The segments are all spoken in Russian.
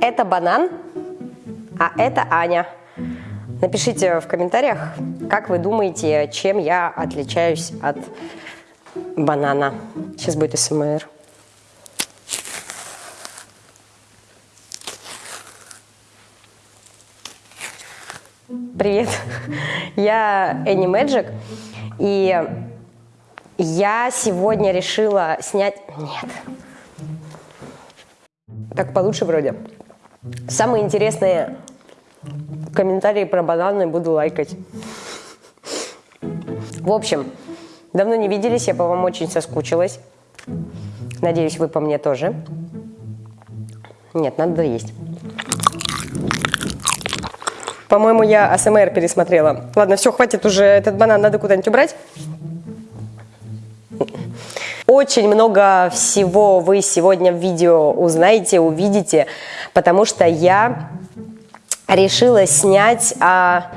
Это банан, а это Аня. Напишите в комментариях, как вы думаете, чем я отличаюсь от банана. Сейчас будет СМР. Привет, я Энни Мэджик, и я сегодня решила снять... Нет. Так получше вроде. Самые интересные комментарии про бананы буду лайкать. В общем, давно не виделись, я по вам очень соскучилась. Надеюсь, вы по мне тоже. Нет, надо есть. По-моему, я АСМР пересмотрела. Ладно, все, хватит уже этот банан, надо куда-нибудь убрать. Очень много всего вы сегодня в видео узнаете, увидите, потому что я решила снять... А...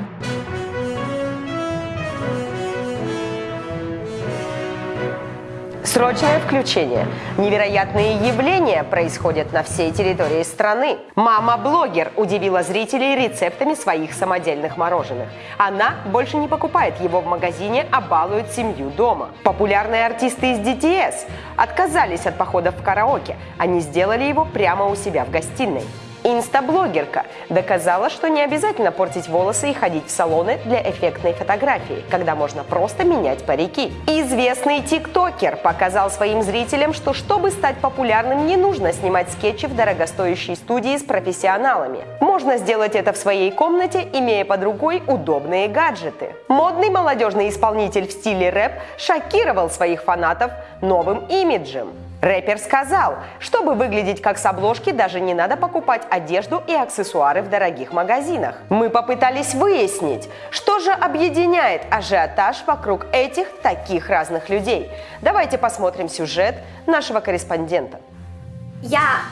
Срочное включение. Невероятные явления происходят на всей территории страны. Мама-блогер удивила зрителей рецептами своих самодельных мороженых. Она больше не покупает его в магазине, а балует семью дома. Популярные артисты из DTS отказались от походов в караоке. Они сделали его прямо у себя в гостиной. Инстаблогерка доказала, что не обязательно портить волосы и ходить в салоны для эффектной фотографии, когда можно просто менять парики. Известный тиктокер показал своим зрителям, что чтобы стать популярным, не нужно снимать скетчи в дорогостоящей студии с профессионалами. Можно сделать это в своей комнате, имея под рукой удобные гаджеты. Модный молодежный исполнитель в стиле рэп шокировал своих фанатов новым имиджем. Рэпер сказал, чтобы выглядеть как с обложки, даже не надо покупать одежду и аксессуары в дорогих магазинах. Мы попытались выяснить, что же объединяет ажиотаж вокруг этих таких разных людей. Давайте посмотрим сюжет нашего корреспондента. Я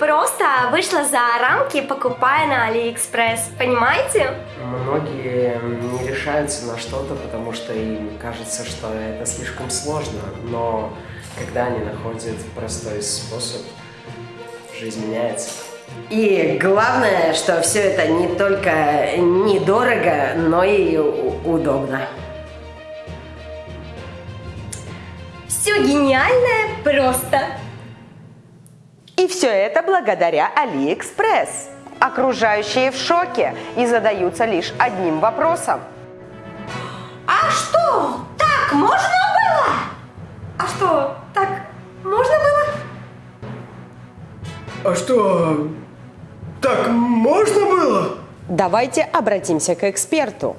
просто вышла за рамки, покупая на Алиэкспресс, понимаете? Многие не решаются на что-то, потому что им кажется, что это слишком сложно, но когда они находят простой способ, жизнь меняется. И главное, что все это не только недорого, но и удобно. Все гениальное просто. И все это благодаря Алиэкспресс. Окружающие в шоке и задаются лишь одним вопросом. А что, так можно было? А что, можно было? А что, так можно было? Давайте обратимся к эксперту.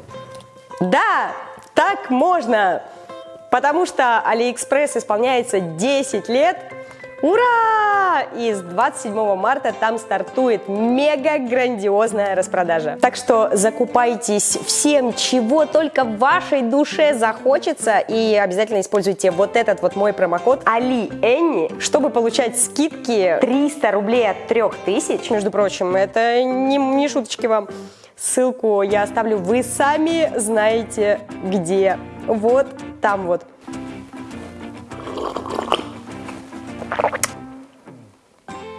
Да, так можно, потому что Алиэкспресс исполняется 10 лет. Ура! И с 27 марта там стартует мега грандиозная распродажа. Так что закупайтесь всем, чего только вашей душе захочется. И обязательно используйте вот этот вот мой промокод Али Энни, чтобы получать скидки 300 рублей от 3000. Между прочим, это не, не шуточки вам. Ссылку я оставлю, вы сами знаете где. Вот там вот.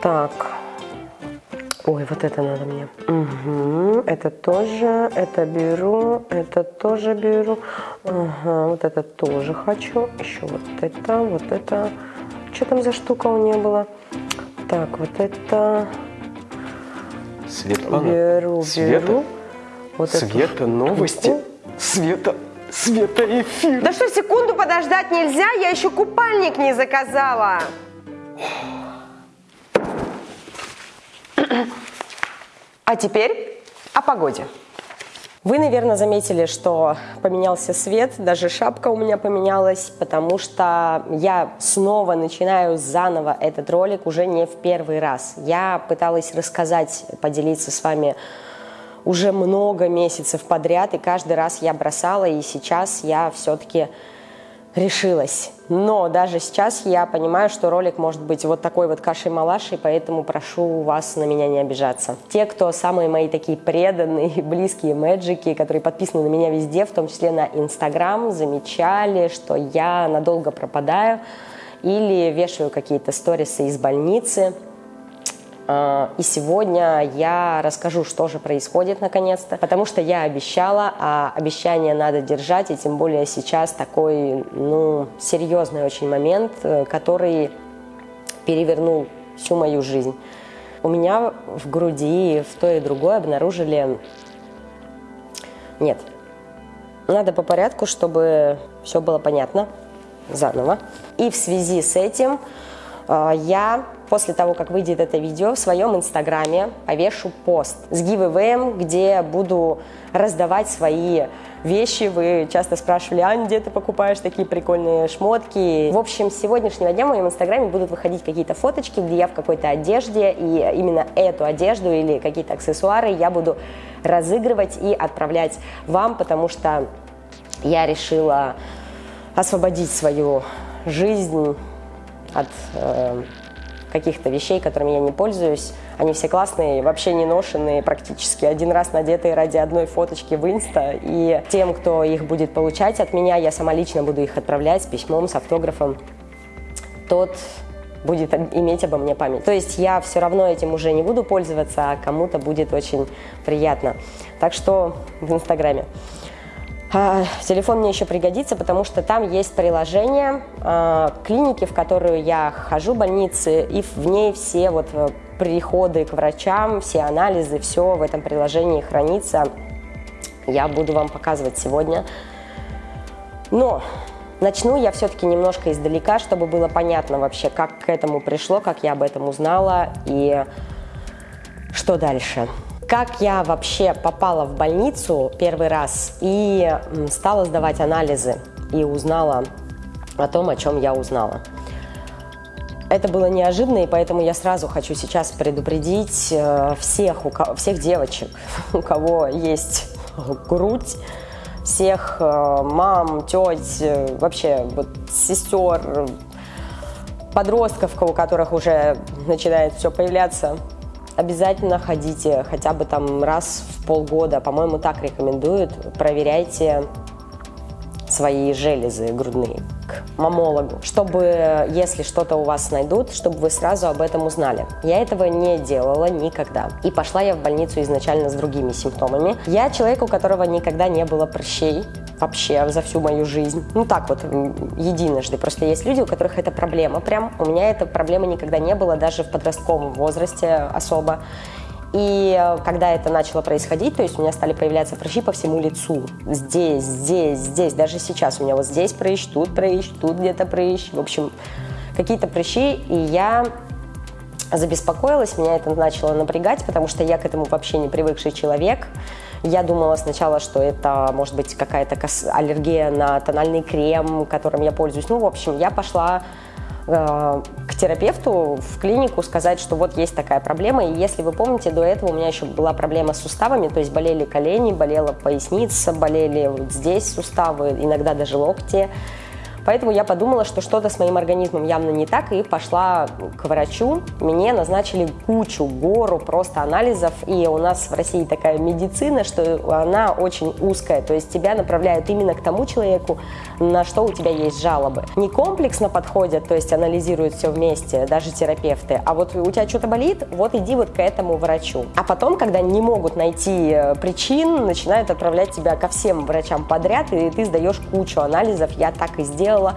Так. Ой, вот это надо мне. Угу, это тоже, это беру, это тоже беру. Ага, вот это тоже хочу. Еще вот это, вот это. Что там за штука у нее была? Так, вот это... Светлана, Беру, Света, беру. Вот эту Света, новости, штуку. Света, Света, эфир. Да что, секунду подождать нельзя? Я еще купальник не заказала. А теперь о погоде. Вы, наверное, заметили, что поменялся свет, даже шапка у меня поменялась, потому что я снова начинаю заново этот ролик уже не в первый раз. Я пыталась рассказать, поделиться с вами уже много месяцев подряд, и каждый раз я бросала, и сейчас я все-таки решилась. Но даже сейчас я понимаю, что ролик может быть вот такой вот кашей-малашей, поэтому прошу вас на меня не обижаться. Те, кто самые мои такие преданные, близкие мэджики, которые подписаны на меня везде, в том числе на Инстаграм, замечали, что я надолго пропадаю или вешаю какие-то сторисы из больницы. А, и сегодня я расскажу, что же происходит наконец-то, потому что я обещала, а обещание надо держать, и тем более сейчас такой, ну, серьезный очень момент, э, который перевернул всю мою жизнь. У меня в груди в то и другое обнаружили... Нет, надо по порядку, чтобы все было понятно заново. И в связи с этим э, я после того, как выйдет это видео, в своем инстаграме повешу пост с гивэвэем, где буду раздавать свои вещи. Вы часто спрашивали, Ань, где ты покупаешь такие прикольные шмотки? В общем, с сегодняшнего дня в моем инстаграме будут выходить какие-то фоточки, где я в какой-то одежде, и именно эту одежду или какие-то аксессуары я буду разыгрывать и отправлять вам, потому что я решила освободить свою жизнь от э, каких-то вещей, которыми я не пользуюсь. Они все классные, вообще не ношенные, практически один раз надетые ради одной фоточки в инста. И тем, кто их будет получать от меня, я сама лично буду их отправлять с письмом, с автографом. Тот будет иметь обо мне память. То есть я все равно этим уже не буду пользоваться, а кому-то будет очень приятно. Так что в Инстаграме. А, телефон мне еще пригодится, потому что там есть приложение а, клиники, в которую я хожу, больницы, и в ней все вот э, приходы к врачам, все анализы, все в этом приложении хранится. Я буду вам показывать сегодня. Но начну я все-таки немножко издалека, чтобы было понятно вообще, как к этому пришло, как я об этом узнала и что дальше. Как я вообще попала в больницу первый раз и стала сдавать анализы и узнала о том, о чем я узнала. Это было неожиданно, и поэтому я сразу хочу сейчас предупредить э, всех, у кого, всех девочек, у кого есть грудь, всех э, мам, теть, э, вообще вот, сестер, подростков, у которых уже начинает все появляться обязательно ходите хотя бы там раз в полгода, по-моему, так рекомендуют, проверяйте свои железы грудные к мамологу, чтобы, если что-то у вас найдут, чтобы вы сразу об этом узнали. Я этого не делала никогда. И пошла я в больницу изначально с другими симптомами. Я человек, у которого никогда не было прыщей, вообще за всю мою жизнь. Ну так вот, единожды. Просто есть люди, у которых это проблема прям. У меня эта проблема никогда не было, даже в подростковом возрасте особо. И э, когда это начало происходить, то есть у меня стали появляться прыщи по всему лицу. Здесь, здесь, здесь. Даже сейчас у меня вот здесь прыщ, тут прыщ, тут где-то прыщ. В общем, какие-то прыщи. И я забеспокоилась, меня это начало напрягать, потому что я к этому вообще не привыкший человек. Я думала сначала, что это может быть какая-то аллергия на тональный крем, которым я пользуюсь. Ну, в общем, я пошла к терапевту в клинику сказать, что вот есть такая проблема. И если вы помните, до этого у меня еще была проблема с суставами, то есть болели колени, болела поясница, болели вот здесь суставы, иногда даже локти. Поэтому я подумала, что что-то с моим организмом явно не так, и пошла к врачу. Мне назначили кучу, гору просто анализов, и у нас в России такая медицина, что она очень узкая, то есть тебя направляют именно к тому человеку, на что у тебя есть жалобы. Не комплексно подходят, то есть анализируют все вместе, даже терапевты, а вот у тебя что-то болит, вот иди вот к этому врачу. А потом, когда не могут найти э, причин, начинают отправлять тебя ко всем врачам подряд, и ты сдаешь кучу анализов, я так и сделала делала.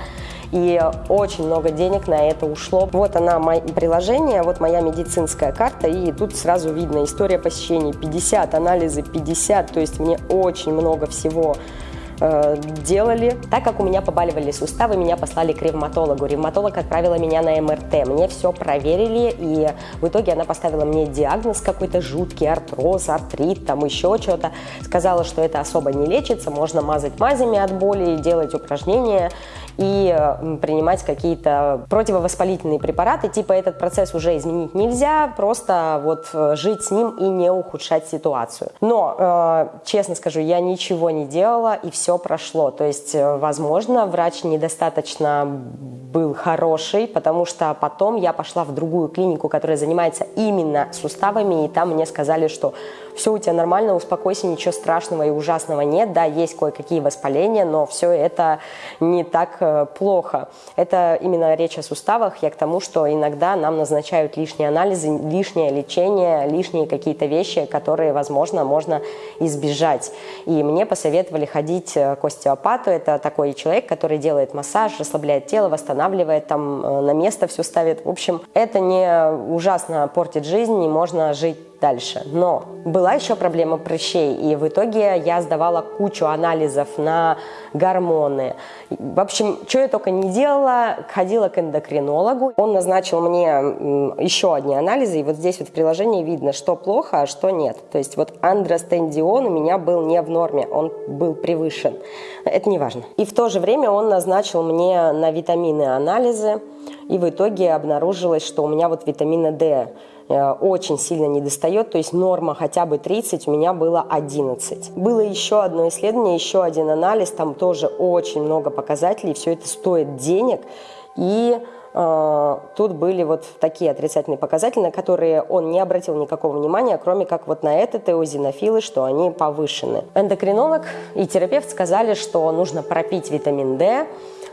И очень много денег на это ушло. Вот она, приложение, вот моя медицинская карта, и тут сразу видно история посещений 50, анализы 50, то есть мне очень много всего э, делали. Так как у меня побаливали суставы, меня послали к ревматологу. Ревматолог отправила меня на МРТ. Мне все проверили, и в итоге она поставила мне диагноз какой-то жуткий, артроз, артрит, там еще что-то. Сказала, что это особо не лечится, можно мазать мазями от боли, делать упражнения и принимать какие-то противовоспалительные препараты, типа этот процесс уже изменить нельзя, просто вот э, жить с ним и не ухудшать ситуацию. Но, э, честно скажу, я ничего не делала и все прошло. То есть, э, возможно, врач недостаточно был хороший, потому что потом я пошла в другую клинику, которая занимается именно суставами, и там мне сказали, что все у тебя нормально, успокойся, ничего страшного и ужасного нет, да, есть кое-какие воспаления, но все это не так э, плохо. Это именно речь о суставах. Я к тому, что иногда нам назначают лишние анализы, лишнее лечение, лишние какие-то вещи, которые, возможно, можно избежать. И мне посоветовали ходить к остеопату. Это такой человек, который делает массаж, расслабляет тело, восстанавливает, там на место все ставит. В общем, это не ужасно портит жизнь, не можно жить дальше. Но была еще проблема прыщей, и в итоге я сдавала кучу анализов на гормоны. В общем, что я только не делала, ходила к эндокринологу. Он назначил мне еще одни анализы, и вот здесь вот в приложении видно, что плохо, а что нет. То есть вот андростендион у меня был не в норме, он был превышен. Это не важно. И в то же время он назначил мне на витамины анализы, и в итоге обнаружилось, что у меня вот витамина D очень сильно не достает, то есть норма хотя бы 30, у меня было 11. Было еще одно исследование, еще один анализ, там тоже очень много показателей, все это стоит денег, и э, тут были вот такие отрицательные показатели, на которые он не обратил никакого внимания, кроме как вот на этот эозинофилы, что они повышены. Эндокринолог и терапевт сказали, что нужно пропить витамин D,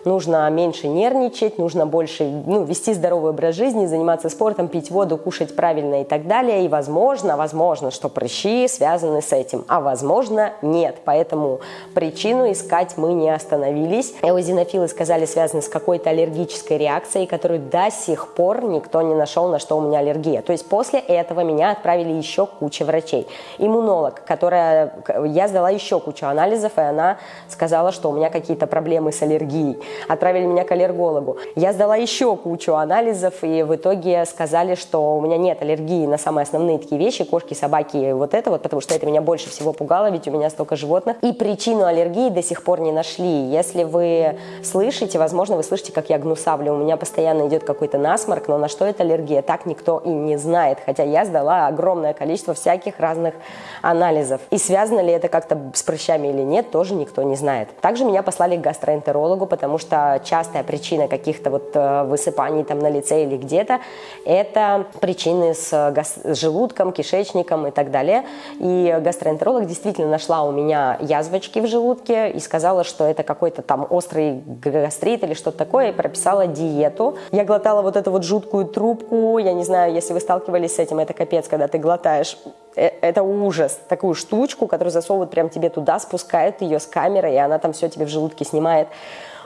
нужно меньше нервничать, нужно больше ну, вести здоровый образ жизни, заниматься спортом, пить воду, кушать правильно и так далее. И возможно, возможно, что прыщи связаны с этим, а возможно нет. Поэтому причину искать мы не остановились. Эозинофилы сказали связаны с какой-то аллергической реакцией, которую до сих пор никто не нашел, на что у меня аллергия. То есть после этого меня отправили еще куча врачей. Иммунолог, которая... Я сдала еще кучу анализов, и она сказала, что у меня какие-то проблемы с аллергией отправили меня к аллергологу. Я сдала еще кучу анализов, и в итоге сказали, что у меня нет аллергии на самые основные такие вещи, кошки, собаки, вот это вот, потому что это меня больше всего пугало, ведь у меня столько животных. И причину аллергии до сих пор не нашли. Если вы слышите, возможно, вы слышите, как я гнусавлю, у меня постоянно идет какой-то насморк, но на что это аллергия, так никто и не знает, хотя я сдала огромное количество всяких разных анализов. И связано ли это как-то с прыщами или нет, тоже никто не знает. Также меня послали к гастроэнтерологу, потому что что частая причина каких-то вот э, высыпаний там на лице или где-то – это причины с, с желудком, кишечником и так далее. И гастроэнтеролог действительно нашла у меня язвочки в желудке и сказала, что это какой-то там острый гастрит или что-то такое, и прописала диету. Я глотала вот эту вот жуткую трубку, я не знаю, если вы сталкивались с этим, это капец, когда ты глотаешь э, это ужас. Такую штучку, которую засовывают прям тебе туда, спускают ее с камеры, и она там все тебе в желудке снимает.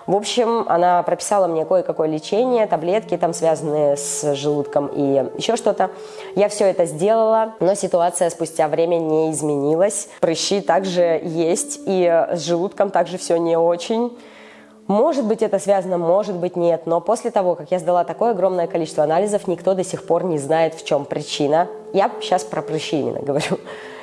В общем, она прописала мне кое-какое лечение, таблетки там связанные с желудком и еще что-то. Я все это сделала, но ситуация спустя время не изменилась. Прыщи также есть, и с желудком также все не очень. Может быть, это связано, может быть, нет. Но после того, как я сдала такое огромное количество анализов, никто до сих пор не знает, в чем причина. Я сейчас про прыщи именно говорю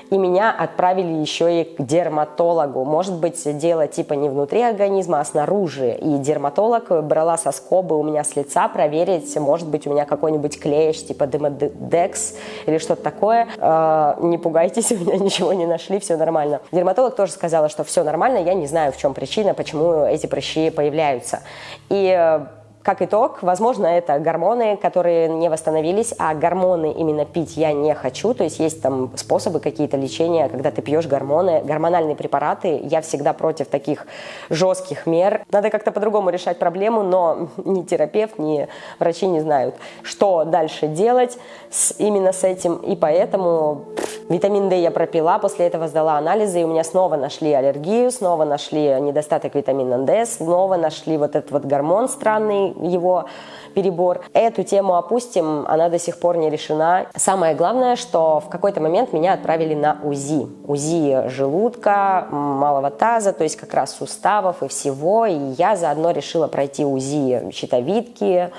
и меня отправили еще и к дерматологу. Может быть, дело типа не внутри организма, а снаружи. И дерматолог брала со скобы у меня с лица проверить, может быть, у меня какой-нибудь клещ, типа демодекс или что-то такое. Э, не пугайтесь, у меня ничего не нашли, все нормально. Дерматолог тоже сказала, что все нормально, я не знаю, в чем причина, почему эти прыщи появляются. И э, как итог, возможно, это гормоны, которые не восстановились, а гормоны именно пить я не хочу. То есть есть там способы какие-то лечения, когда ты пьешь гормоны, гормональные препараты. Я всегда против таких жестких мер. Надо как-то по-другому решать проблему, но ни терапевт, ни врачи не знают, что дальше делать с, именно с этим. И поэтому витамин D я пропила, после этого сдала анализы, и у меня снова нашли аллергию, снова нашли недостаток витамина D, снова нашли вот этот вот гормон странный, его перебор. Эту тему опустим, она до сих пор не решена. Самое главное, что в какой-то момент меня отправили на УЗИ. УЗИ желудка, малого таза, то есть как раз суставов и всего. И я заодно решила пройти УЗИ щитовидки,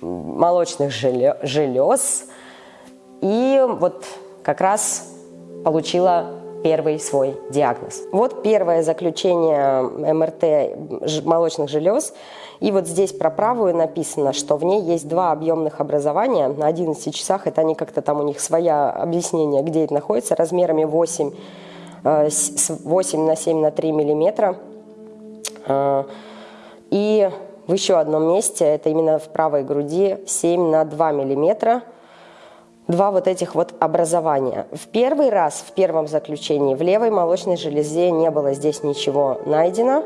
молочных желез. И вот как раз получила первый свой диагноз. Вот первое заключение МРТ молочных желез. И вот здесь про правую написано, что в ней есть два объемных образования на 11 часах. Это они как-то там у них своя объяснение, где это находится, размерами 8, 8 э, на 7 на 3 миллиметра. Э, и в еще одном месте, это именно в правой груди, 7 на 2 миллиметра – два вот этих вот образования. В первый раз, в первом заключении, в левой молочной железе не было здесь ничего найдено.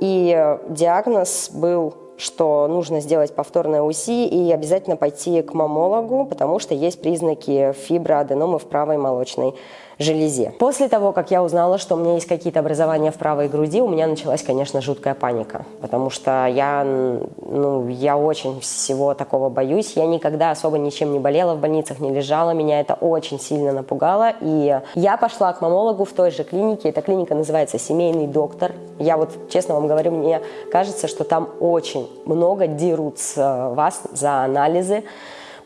И диагноз был что нужно сделать повторное УЗИ и обязательно пойти к мамологу, потому что есть признаки фиброаденомы в правой молочной железе. После того, как я узнала, что у меня есть какие-то образования в правой груди, у меня началась, конечно, жуткая паника, потому что я, ну, я очень всего такого боюсь. Я никогда особо ничем не болела в больницах, не лежала, меня это очень сильно напугало, и я пошла к мамологу в той же клинике, эта клиника называется «Семейный доктор». Я вот, честно вам говорю, мне кажется, что там очень много дерут с вас за анализы,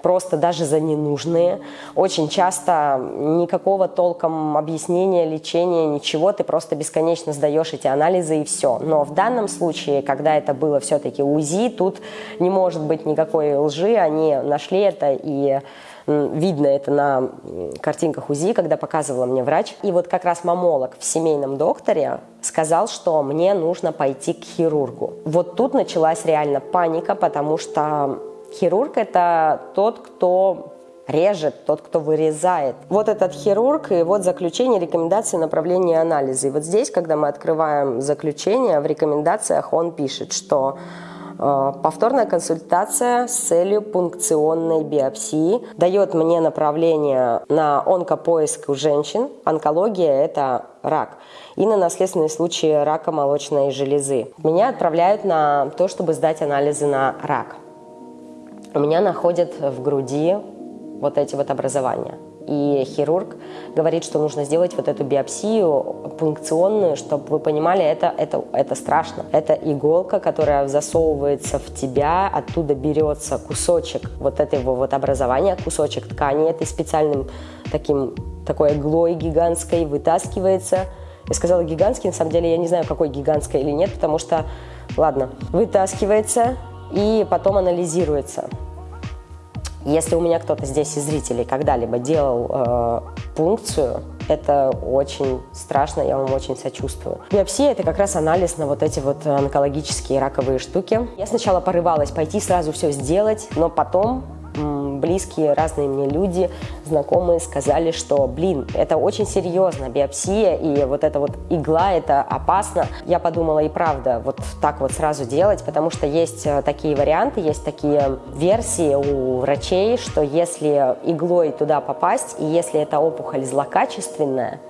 просто даже за ненужные. Очень часто никакого толком объяснения, лечения, ничего, ты просто бесконечно сдаешь эти анализы и все. Но в данном случае, когда это было все-таки УЗИ, тут не может быть никакой лжи, они нашли это и видно это на картинках УЗИ, когда показывала мне врач. И вот как раз мамолог в семейном докторе сказал, что мне нужно пойти к хирургу. Вот тут началась реально паника, потому что Хирург – это тот, кто режет, тот, кто вырезает. Вот этот хирург, и вот заключение, рекомендации, направления анализа. И вот здесь, когда мы открываем заключение, в рекомендациях он пишет, что повторная консультация с целью пункционной биопсии дает мне направление на онкопоиск у женщин. Онкология – это рак. И на наследственные случаи рака молочной железы. Меня отправляют на то, чтобы сдать анализы на рак у меня находят в груди вот эти вот образования. И хирург говорит, что нужно сделать вот эту биопсию пункционную, чтобы вы понимали, это, это, это страшно. Это иголка, которая засовывается в тебя, оттуда берется кусочек вот этого вот образования, кусочек ткани этой специальным таким, такой иглой гигантской вытаскивается. Я сказала гигантский, на самом деле я не знаю, какой гигантской или нет, потому что, ладно, вытаскивается и потом анализируется. Если у меня кто-то здесь из зрителей когда-либо делал э, пункцию, это очень страшно, я вам очень сочувствую. Биопсия – это как раз анализ на вот эти вот онкологические раковые штуки. Я сначала порывалась пойти сразу все сделать, но потом близкие, разные мне люди, знакомые сказали, что, блин, это очень серьезно, биопсия, и вот эта вот игла, это опасно. Я подумала, и правда, вот так вот сразу делать, потому что есть э, такие варианты, есть такие версии у врачей, что если иглой туда попасть, и если эта опухоль злокачественная,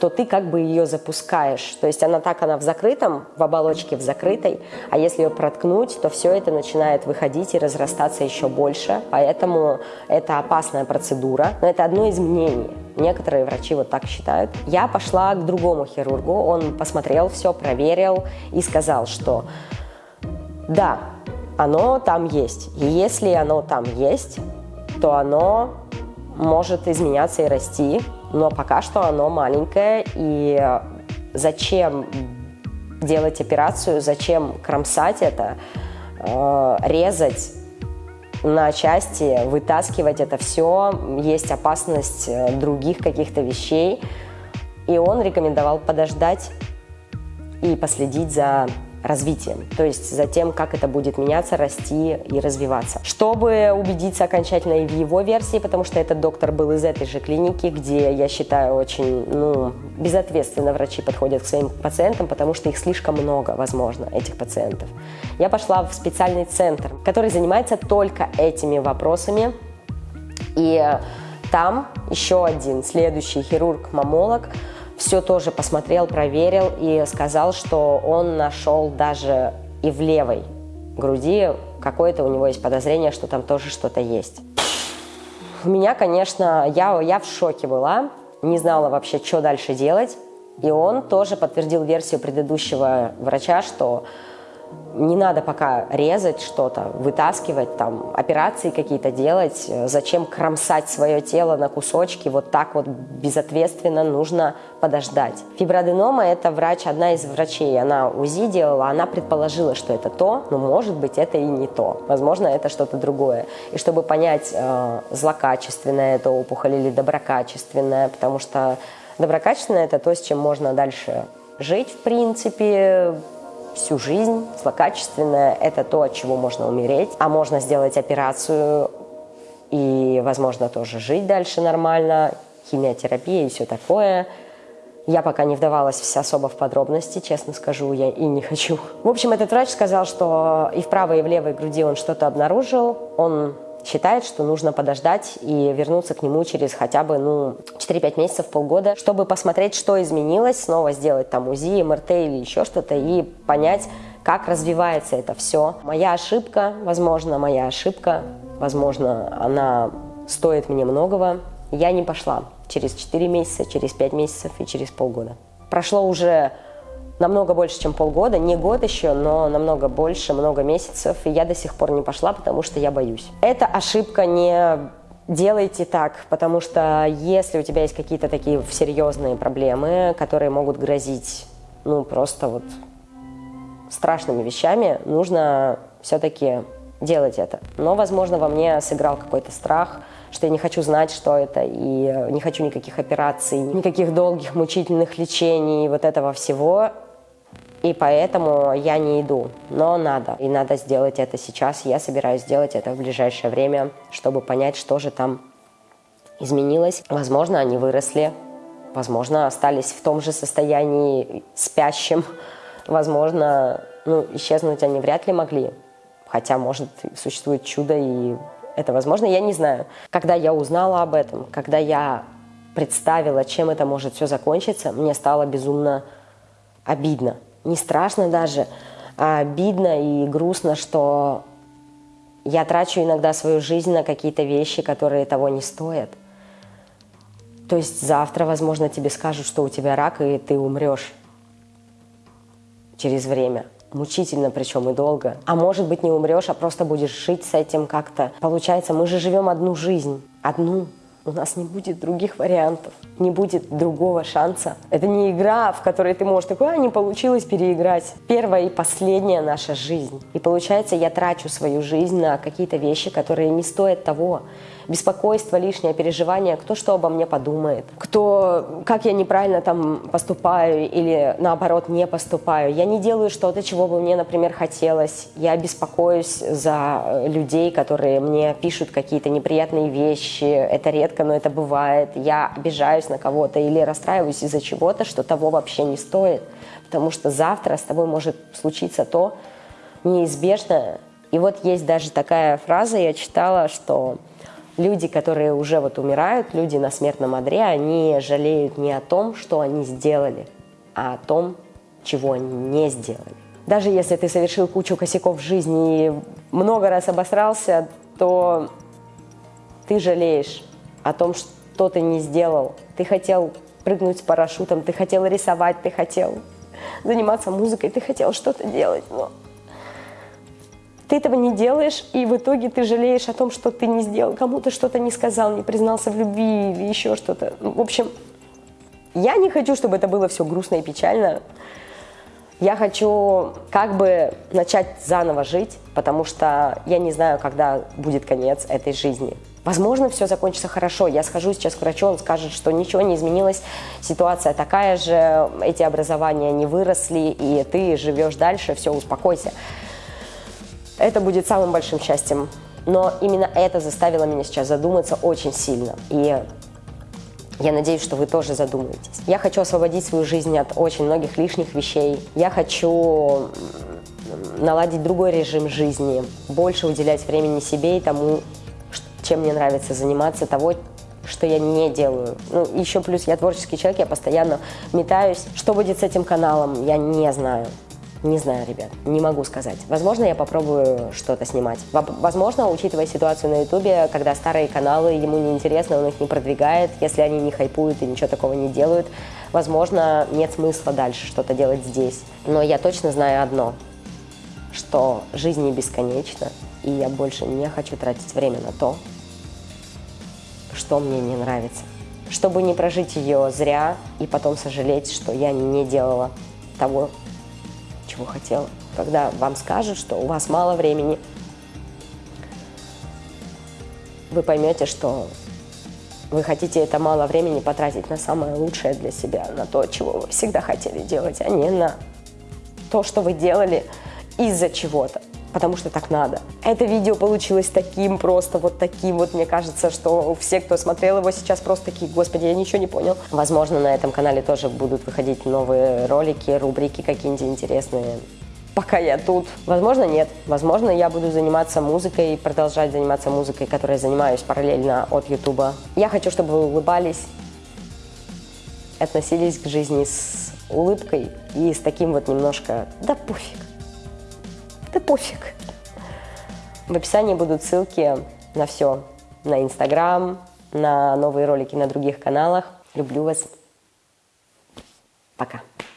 то ты как бы ее запускаешь. То есть она так, она в закрытом, в оболочке в закрытой, а если ее проткнуть, то все это начинает выходить и разрастаться еще больше. Поэтому это опасная процедура. Но это одно из мнений. Некоторые врачи вот так считают. Я пошла к другому хирургу, он посмотрел все, проверил и сказал, что да, оно там есть. И если оно там есть, то оно может изменяться и расти, но пока что оно маленькое, и зачем делать операцию, зачем кромсать это, э, резать на части, вытаскивать это все, есть опасность э, других каких-то вещей. И он рекомендовал подождать и последить за развитием, то есть за тем, как это будет меняться, расти и развиваться. Чтобы убедиться окончательно и в его версии, потому что этот доктор был из этой же клиники, где, я считаю, очень ну, безответственно врачи подходят к своим пациентам, потому что их слишком много, возможно, этих пациентов. Я пошла в специальный центр, который занимается только этими вопросами, и там еще один следующий хирург-мамолог – все тоже посмотрел, проверил и сказал, что он нашел даже и в левой груди какое-то у него есть подозрение, что там тоже что-то есть. У меня, конечно, я, я в шоке была, не знала вообще, что дальше делать. И он тоже подтвердил версию предыдущего врача, что не надо пока резать что-то, вытаскивать, там, операции какие-то делать. Зачем кромсать свое тело на кусочки? Вот так вот безответственно нужно подождать. Фиброаденома – это врач, одна из врачей, она УЗИ делала, она предположила, что это то, но может быть это и не то. Возможно, это что-то другое. И чтобы понять, э, злокачественная это опухоль или доброкачественная, потому что доброкачественная – это то, с чем можно дальше жить, в принципе, всю жизнь. Злокачественное – это то, от чего можно умереть, а можно сделать операцию и, возможно, тоже жить дальше нормально, химиотерапия и все такое. Я пока не вдавалась особо в подробности, честно скажу, я и не хочу. В общем, этот врач сказал, что и в правой, и в левой груди он что-то обнаружил. Он считает, что нужно подождать и вернуться к нему через хотя бы ну, 4-5 месяцев, полгода, чтобы посмотреть, что изменилось, снова сделать там УЗИ, МРТ или еще что-то и понять, как развивается это все. Моя ошибка, возможно, моя ошибка, возможно, она стоит мне многого. Я не пошла через 4 месяца, через 5 месяцев и через полгода. Прошло уже намного больше, чем полгода, не год еще, но намного больше, много месяцев, и я до сих пор не пошла, потому что я боюсь. Это ошибка не делайте так, потому что если у тебя есть какие-то такие серьезные проблемы, которые могут грозить, ну, просто вот страшными вещами, нужно все-таки делать это. Но, возможно, во мне сыграл какой-то страх, что я не хочу знать, что это, и не хочу никаких операций, никаких долгих мучительных лечений, вот этого всего. И поэтому я не иду. Но надо. И надо сделать это сейчас. Я собираюсь сделать это в ближайшее время, чтобы понять, что же там изменилось. Возможно, они выросли. Возможно, остались в том же состоянии спящим. Возможно, ну, исчезнуть они вряд ли могли. Хотя, может, существует чудо, и это возможно, я не знаю. Когда я узнала об этом, когда я представила, чем это может все закончиться, мне стало безумно обидно не страшно даже, а обидно и грустно, что я трачу иногда свою жизнь на какие-то вещи, которые того не стоят. То есть завтра, возможно, тебе скажут, что у тебя рак, и ты умрешь через время. Мучительно причем и долго. А может быть не умрешь, а просто будешь жить с этим как-то. Получается, мы же живем одну жизнь. Одну. У нас не будет других вариантов, не будет другого шанса. Это не игра, в которой ты можешь такой, а не получилось переиграть. Первая и последняя наша жизнь. И получается, я трачу свою жизнь на какие-то вещи, которые не стоят того беспокойство, лишнее переживание, кто что обо мне подумает, кто, как я неправильно там поступаю или наоборот не поступаю. Я не делаю что-то, чего бы мне, например, хотелось. Я беспокоюсь за э, людей, которые мне пишут какие-то неприятные вещи. Это редко, но это бывает. Я обижаюсь на кого-то или расстраиваюсь из-за чего-то, что того вообще не стоит. Потому что завтра с тобой может случиться то неизбежное. И вот есть даже такая фраза, я читала, что люди, которые уже вот умирают, люди на смертном одре, они жалеют не о том, что они сделали, а о том, чего они не сделали. Даже если ты совершил кучу косяков в жизни и много раз обосрался, то ты жалеешь о том, что ты не сделал. Ты хотел прыгнуть с парашютом, ты хотел рисовать, ты хотел заниматься музыкой, ты хотел что-то делать, но ты этого не делаешь, и в итоге ты жалеешь о том, что ты не сделал, кому-то что-то не сказал, не признался в любви или еще что-то. Ну, в общем, я не хочу, чтобы это было все грустно и печально. Я хочу как бы начать заново жить, потому что я не знаю, когда будет конец этой жизни. Возможно, все закончится хорошо. Я схожу сейчас к врачу, он скажет, что ничего не изменилось, ситуация такая же, эти образования не выросли, и ты живешь дальше, все, успокойся. Это будет самым большим счастьем. Но именно это заставило меня сейчас задуматься очень сильно. И я надеюсь, что вы тоже задумаетесь. Я хочу освободить свою жизнь от очень многих лишних вещей. Я хочу наладить другой режим жизни, больше уделять времени себе и тому, чем мне нравится заниматься, того, что я не делаю. Ну, еще плюс я творческий человек, я постоянно метаюсь. Что будет с этим каналом, я не знаю. Не знаю, ребят, не могу сказать. Возможно, я попробую что-то снимать. Возможно, учитывая ситуацию на Ютубе, когда старые каналы ему неинтересно, он их не продвигает, если они не хайпуют и ничего такого не делают, возможно, нет смысла дальше что-то делать здесь. Но я точно знаю одно, что жизнь не бесконечна, и я больше не хочу тратить время на то, что мне не нравится. Чтобы не прожить ее зря и потом сожалеть, что я не делала того, чего хотела. Когда вам скажут, что у вас мало времени, вы поймете, что вы хотите это мало времени потратить на самое лучшее для себя, на то, чего вы всегда хотели делать, а не на то, что вы делали из-за чего-то. Потому что так надо. Это видео получилось таким просто, вот таким вот, мне кажется, что все, кто смотрел его сейчас, просто такие, господи, я ничего не понял. Возможно, на этом канале тоже будут выходить новые ролики, рубрики какие-нибудь интересные. Пока я тут. Возможно, нет. Возможно, я буду заниматься музыкой, продолжать заниматься музыкой, которой я занимаюсь параллельно от Ютуба. Я хочу, чтобы вы улыбались, относились к жизни с улыбкой и с таким вот немножко «да пофиг». Да пофиг. В описании будут ссылки на все. На Инстаграм, на новые ролики на других каналах. Люблю вас. Пока.